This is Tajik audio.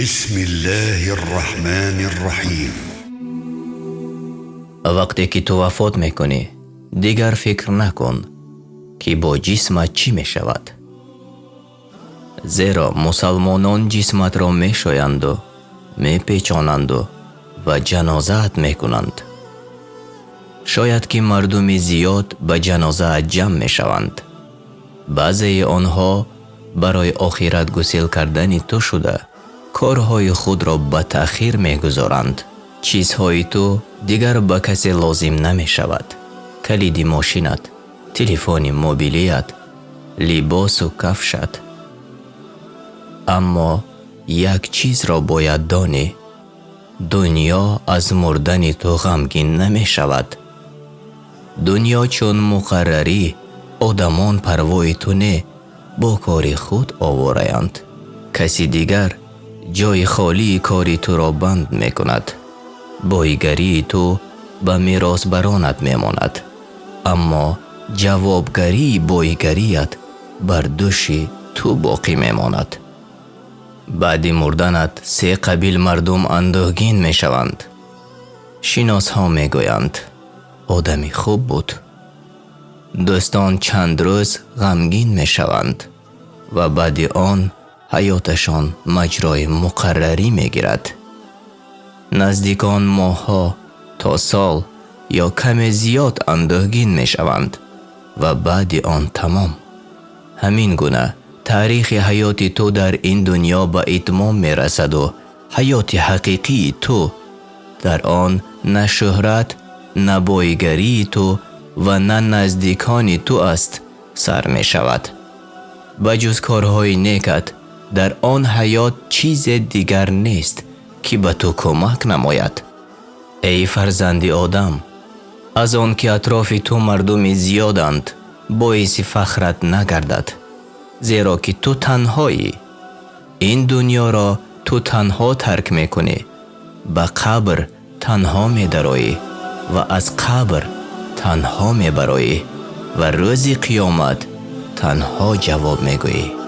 بسم الله الرحمن الرحیم вақте ки ту вафот мекунӣ дигар фикр накун ки бо ҷисмат чӣ мешавад зеро мусалмонон ҷисматро мешоянду мепечонанду ва ҷанозаат мекунанд шояд ки мардуми зиёд ба ҷанозаат ҷамъ мешаванд баъзеи онҳо барои охират гусел кардани ту шуда корҳои худро ба таъхир мегузоранд. Чизҳои ту дигар ба касе лозим намешавад. Калиди мошинат телефони мобилият либосу кафшат. Аммо як чизро бояд донӣ дуньё аз мурдани ту ғамгин намешавад. Дуньё чун муқаррарӣ одамон парвои ту не бо кори худ овораянд каси дигар ҷои холии кори туро банд мекунад. Боигарии ту ба меросбаронат мемонад. Аммо ҷавобгарии боигарият бар дӯши ту боқӣ мемонад. Баъди мурданат се қабил мардум андӯҳгин мешаванд. Шиносҳо мегӯянд. Одами хуб буд. Дӯстон чанд рӯз ғамгин мешаванд ва баъди он ҳаёташон маҷрои муқаррарӣ мегирад. Наздикон моҳҳо то сол ё каме зиёд андӯҳгин мешаванд ва баъди он тамом. Ҳамин гуна таърихи ҳаёти ту дар ин дуньё ба итмом мерасаду ҳаёти ҳақиқии ту дар он на шӯҳрат на боигарии ту ва на наздикони ту аст сар мешавад. Ба ҷуз корҳои некат дар он ҳаёт чизе дигар нест ки ба ту кӯмак намояд. Эй фарзанди одам аз он ки атрофи ту мардуми зиёданд боиси фахрат нагардад зеро ки ту танҳоӣ. Ин дуньёро ту танҳо тарк мекунӣ ба қабр танҳо медароӣ ва аз қабр танҳо мебароӣ ва рӯзи қиёмат танҳо ҷавоб мегӯӣ